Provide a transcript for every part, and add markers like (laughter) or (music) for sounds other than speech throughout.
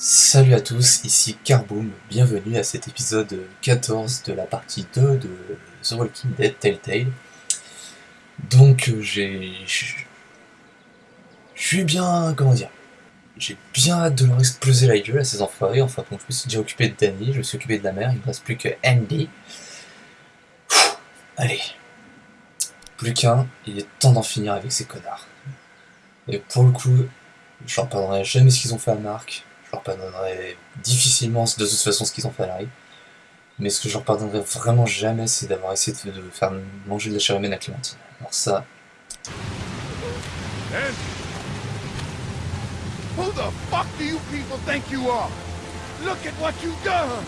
Salut à tous, ici Carboom, bienvenue à cet épisode 14 de la partie 2 de The Walking Dead Telltale. Donc euh, j'ai... Je suis bien... comment dire J'ai bien hâte de leur exploser la gueule à ces enfoirés, enfin bon, je me suis déjà occupé de Danny, je me suis occupé de la mère, il ne reste plus que Andy. allez, plus qu'un, il est temps d'en finir avec ces connards. Et pour le coup, je leur pardonnerai jamais ce qu'ils ont fait à Marc, je leur pardonnerai difficilement de toute façon ce qu'ils ont fait à Larry. Mais ce que je leur pardonnerai vraiment jamais, c'est d'avoir essayé de, faire manger de la chair humaine à Clémentine. Alors ça... Who the fuck do you people think you are? Look at what you've done!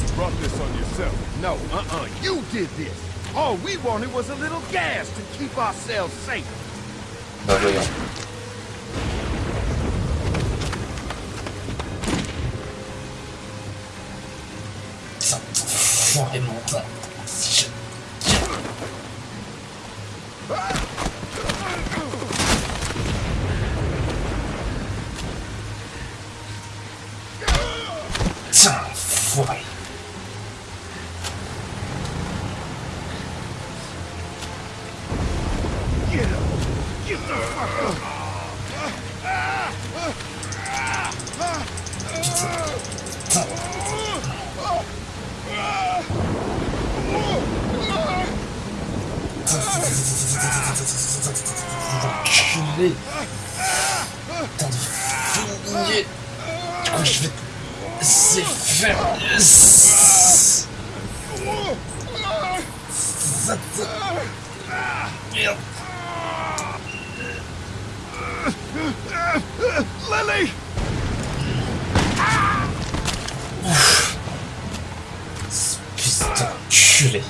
You brought this on yourself. No, uh-uh, you did this. All we wanted was a little gas to keep ourselves safe. profondément. Lilly! Fils d'enculé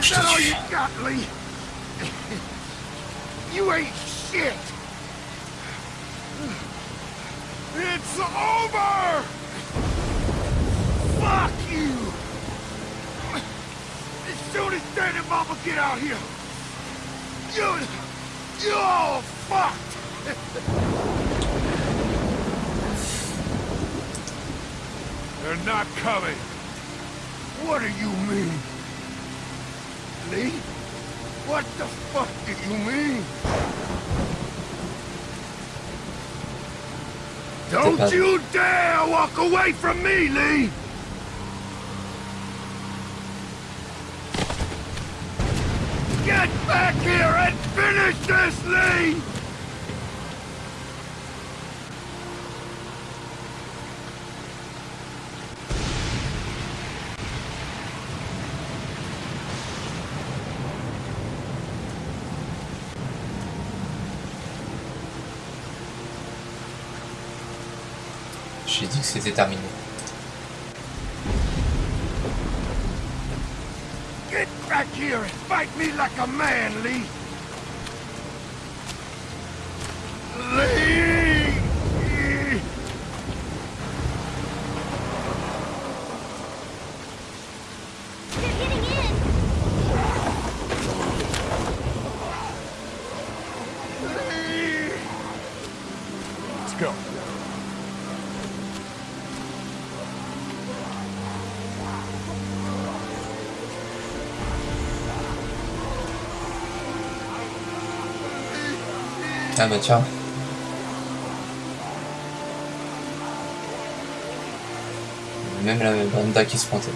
Is that all you got, Lee? you ain't shit! It's over! Fuck you! As soon as Dad and Mama get out here, you... You're all fucked! They're not coming. What do you mean? Lee? What the fuck do you mean? Don't you dare walk away from me, Lee! Get back here and finish this, Lee! C'était terminé. Get back here and fight me like a man, Lee! Lee! Bah tiens. Même la banda qui se pointait.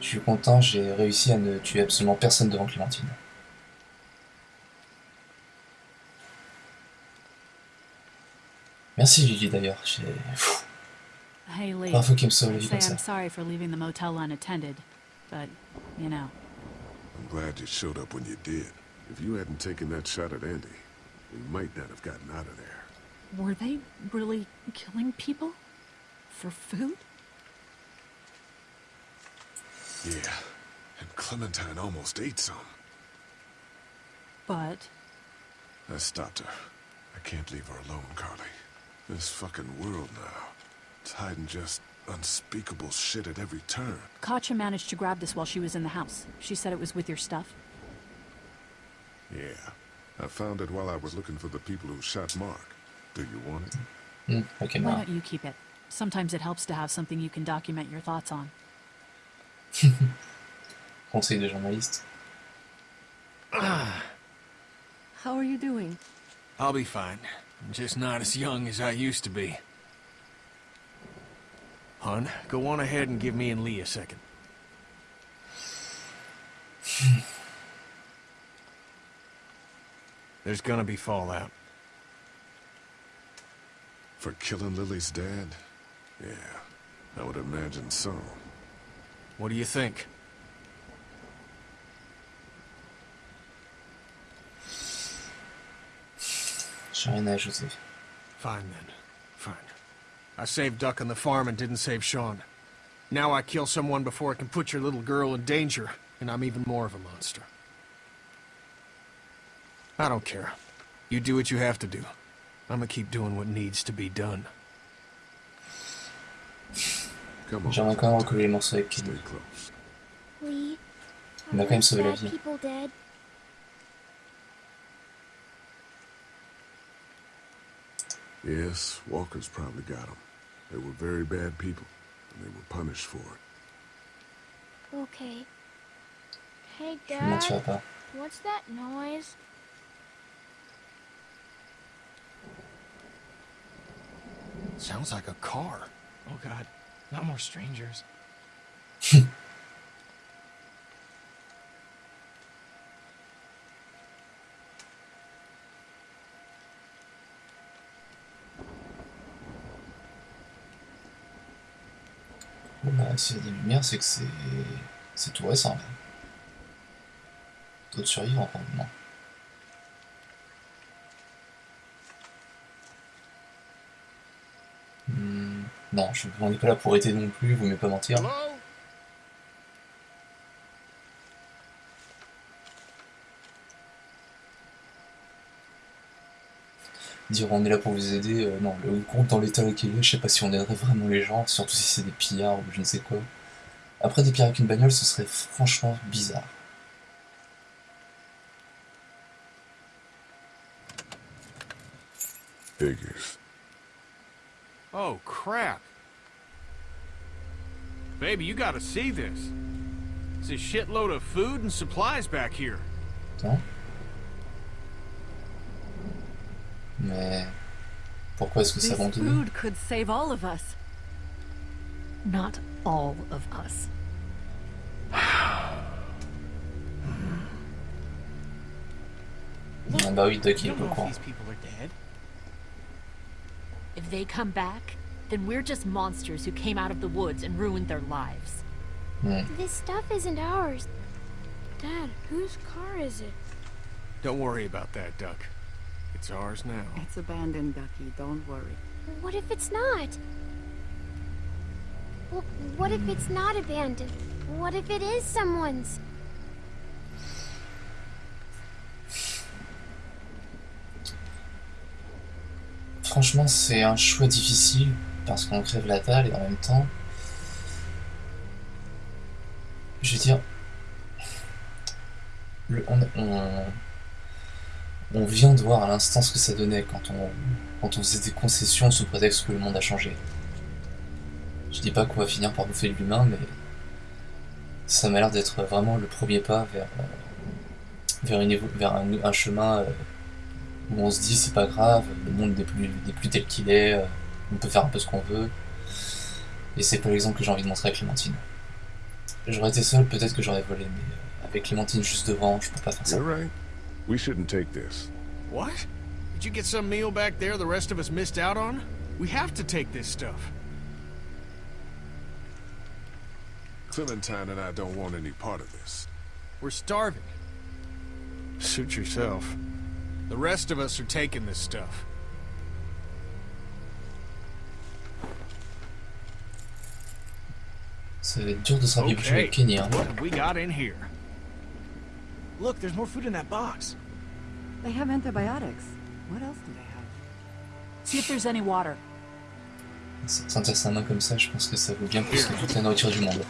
Je suis content, j'ai réussi à ne tuer absolument personne devant Clémentine. Merci Lilly d'ailleurs, j'ai... Hey, Lee. Première qu'il me sauve la I'd vie say comme ça. I'm sorry for leaving the motel unattended, but, you know. I'm glad you showed up when you did. If you hadn't taken that shot at Andy, we might not have gotten out of there. Were they really killing people? For food? Yeah, and Clementine almost ate some. But I stopped her. I can't leave her alone, Carly. This fucking world now. It's hiding just unspeakable shit at every turn. Katjaa managed to grab this while she was in the house. She said it was with your stuff. Yeah. I found it while I was looking for the people who shot Mark. Do you want it? Hmm, ok, Why don't you keep it? Sometimes it helps to have something you can document your thoughts on. (laughs) Conseil de journaliste. how are you doing? I'll be fine. I'm just not as young as I used to be. Hun, go on ahead and give me and Lee a second. (laughs) There's gonna be fallout. For killing Lilly's dad? Yeah, I would imagine so. What do you think? J'ai rien à ajouter. Fine then. Fine. I saved Duck on the farm and didn't save Shawn. Now I kill someone before I can put your little girl in danger, and I'm even more of a monster. I don't care. You do what you have to do. I'm gonna keep doing what needs to be done. Come on. J'aimerais quand même recoller les morceaux avec Kenny. Stay close. Lee, Il m'a are quand même sauvé la vie. people dead? Yes, Walker's probably got them. They were very bad people, and they were punished for it. Okay. Hey, Je Dad, what's that noise? Sounds like a car. Oh god, not more strangers. (laughs) Bah, s'il y a des lumières, c'est que c'est. Tout récent. D'autres survivants, probablement. Hmm, Non, je, on n'est pas là pour aider non plus, vous m'avez pas mentir. Dire on est là pour vous aider, euh, non, le groupe dans l'état auquel il est, je sais pas si on aiderait vraiment les gens, surtout si c'est des pillards ou je ne sais quoi. Après, des pillards avec une bagnole, ce serait franchement bizarre. Figures. Oh, crap. Baby, you gotta see this. It's a shitload of food and supplies back here. Mais pourquoi est-ce que c'est This abandonné food could save all of us. Not all of us. Ah Bah oui, Duck il You est don't pas au know if these people are dead. If they come back, then we're just monsters who came out of the woods and ruined their lives. Hmm. This stuff isn't ours. Dad, whose car is it? Don't worry about that, Duck. It's ours now. It's abandoned, Ducky. Don't worry. What if it's not? Well, what if it's not abandoned? What if it is someone's? Franchement, c'est un choix difficile parce qu'on crève la dalle et en même temps. Je veux dire. le- on, on- on vient de voir à l'instant ce que ça donnait quand on, faisait des concessions sous prétexte que le monde a changé. Je dis pas qu'on va finir par bouffer l'humain, mais ça m'a l'air d'être vraiment le premier pas vers, euh, un, chemin euh, où on se dit c'est pas grave, le monde n'est plus, plus tel qu'il est, euh, on peut faire un peu ce qu'on veut. Et c'est pas l'exemple que j'ai envie de montrer à Clémentine. j'aurais été seul, peut-être que j'aurais volé, mais avec Clémentine juste devant, je peux pas faire ça. You're right. We shouldn't take this. What? Did you get some meal back there the rest of us missed out on? We have to take this stuff. Clementine and I don't want any part of this. We're starving. Suit yourself. The rest of us are taking this stuff. Ça va être dur de se rabibocher Okay, avec Kenny, hein. what have we got in here? Look, there's more food in that box. They have antibiotics. What else do they have? See if there's any water. Sentir sa main comme ça, je pense que ça vaut bien plus que toute la nourriture du monde.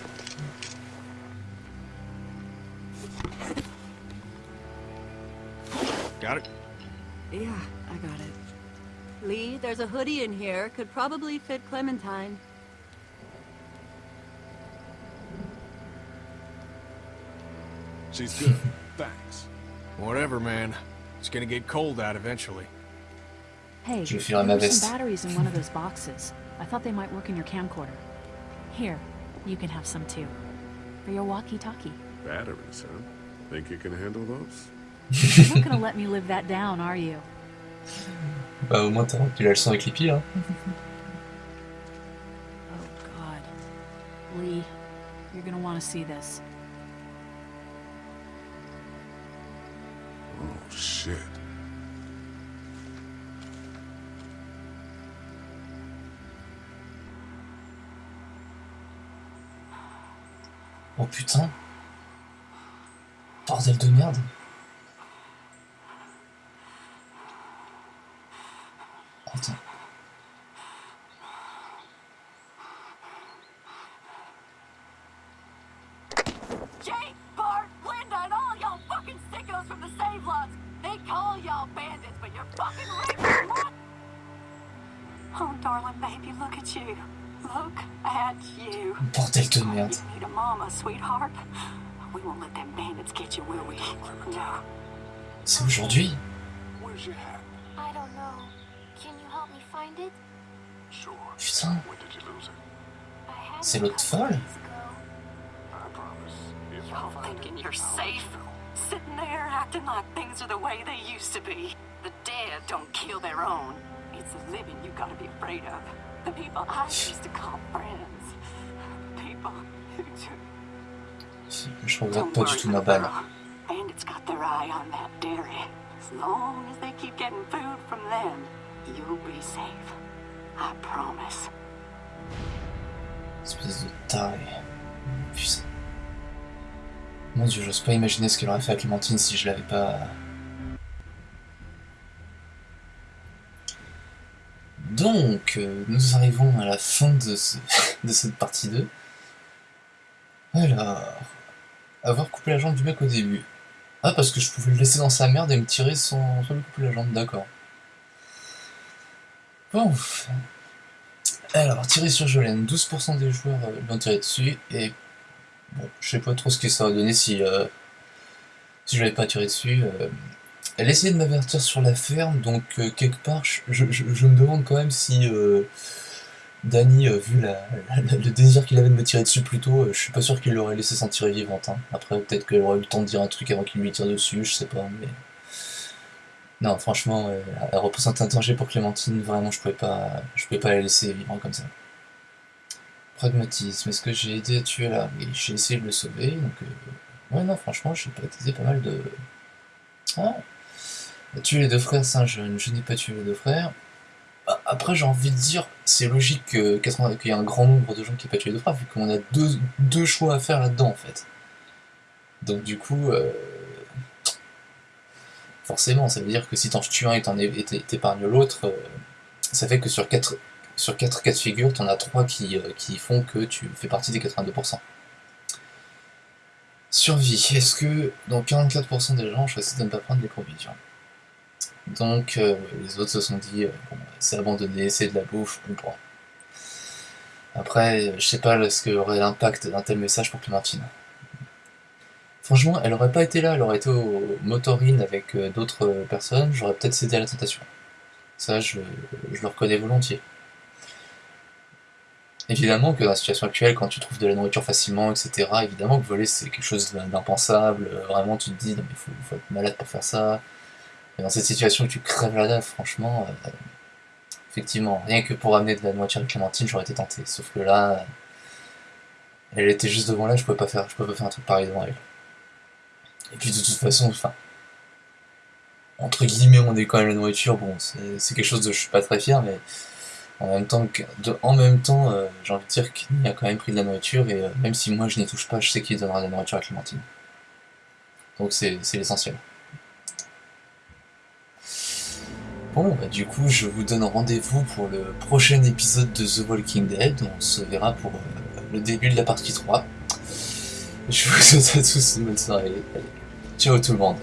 Got it? Yeah, I got it. Lee, there's a hoodie in here. Could probably fit Clementine. She's good. (laughs) Thanks. Whatever, man. It's gonna get cold out eventually. Hey, Je there filerai ma were veste. some batteries in one of those boxes. I thought they might work in your camcorder. Here, you can have some too. For your walkie-talkie. Batteries, huh? Think you can handle those? You're not gonna (laughs) let me live that down, are you? Bah au moins t'as tu la leçon avec les pieds, hein. Oh God. Lee, you're gonna want to see this. Shit. Oh putain Bordel de merde Attends. Jake, Bart, Linda, and all y'all fucking sickos from the save lots. They call y'all bandits, but you're fucking raping Oh, darling baby, look at you. Look at you. Bordel de merde. You need a mama, sweetheart. We won't let them bandits get you, will we? No. C'est aujourd'hui Where's your hat? I don't know. Can you help me find it? Sure. Putain, When did you lose it? I had c'est it a l'autre couple folle days ago. I promise. If Y'all I find thinking it, you're safe? Sitting there acting like things are the way they used to be. The dead don't kill their own. It's the living you gotta be afraid of. The people I used to call friends. People who do. Don't worry, tout ma little balle. girl. Bandits got their eye on that dairy. As long as they keep getting food from them, you'll be safe. I promise. Espèce de taré. Putain. Mon dieu, j'ose pas imaginer ce qu'elle aurait fait à Clémentine si je l'avais pas... Donc, euh, nous arrivons à la fin de, ce- (laughs) de cette partie 2. Alors... Avoir coupé la jambe du mec au début. Ah, parce que je pouvais le laisser dans sa merde et me tirer sans, sans lui couper la jambe, d'accord. Bon. Alors, tirer sur Jolene, 12% des joueurs euh, l'ont tiré dessus, et bon, je sais pas trop ce que ça aurait donné si, euh, si je l'avais pas tiré dessus. euh. Elle essayait de m'avertir sur la ferme, donc euh, quelque part, je, je- me demande quand même si euh, Danny, euh, vu la, le désir qu'il avait de me tirer dessus plus tôt, je suis pas sûr qu'il l'aurait laissé s'en tirer vivante. hein. Après, peut-être qu'elle aurait eu le temps de dire un truc avant qu'il lui tire dessus, je sais pas, mais... Non, franchement, elle représente un danger pour Clémentine, vraiment, je pouvais pas, je pouvais pas la laisser vivre comme ça. Pragmatisme, est-ce que j'ai aidé à tuer là Oui, j'ai essayé de le sauver, donc... euh, Ouais, non, franchement, j'ai pratiqué pas mal de... Ah Tuer les deux frères, ça, je, je n'ai pas tué les deux frères. Ah, Après, j'ai envie de dire, c'est logique que 80 qu'il y ait un grand nombre de gens qui n'aient pas tué les deux frères, vu qu'on a deux, choix à faire là-dedans, en fait. Donc, du coup... euh, Forcément, ça veut dire que si t'en tues un et t'épargnes l'autre, euh, ça fait que sur 4 sur quatre cas de figure, t'en as 3 qui, euh, qui font que tu fais partie des 82%. Survie. Est-ce que donc 44% des gens ont choisi de ne pas prendre les provisions? Donc euh, les autres se sont dit euh, c'est abandonné, c'est de la bouffe, on prend. Après, je sais pas ce que aurait l'impact d'un tel message pour Clémentine. Franchement, elle aurait pas été là, elle aurait été au motorine avec d'autres personnes, j'aurais peut-être cédé à la tentation. Ça, je le reconnais volontiers. Évidemment que dans la situation actuelle, quand tu trouves de la nourriture facilement, etc., évidemment que voler c'est quelque chose d'impensable. Euh, vraiment, tu te dis, non, mais faut, être malade pour faire ça. Et dans cette situation tu crèves la dalle, franchement, euh, effectivement, rien que pour amener de la nourriture à Clémentine, j'aurais été tenté. Sauf que là, elle était juste devant là, je pouvais pas faire, je pouvais pas faire un truc pareil devant elle. Et puis de toute façon, enfin, entre guillemets, on est quand même la nourriture. Bon, c'est quelque chose de je suis pas très fier, mais en même temps, en même temps, euh, j'ai envie de dire qu'il a quand même pris de la nourriture et euh, même si moi je n'y touche pas, je sais qu'il donnera de la nourriture à Clémentine. Donc c'est l'essentiel. Bon, bah, du coup, je vous donne rendez-vous pour le prochain épisode de The Walking Dead. On se verra pour euh, le début de la partie 3. Je vous (laughs) souhaite à tous une bonne soirée. Allez, ciao tout le monde.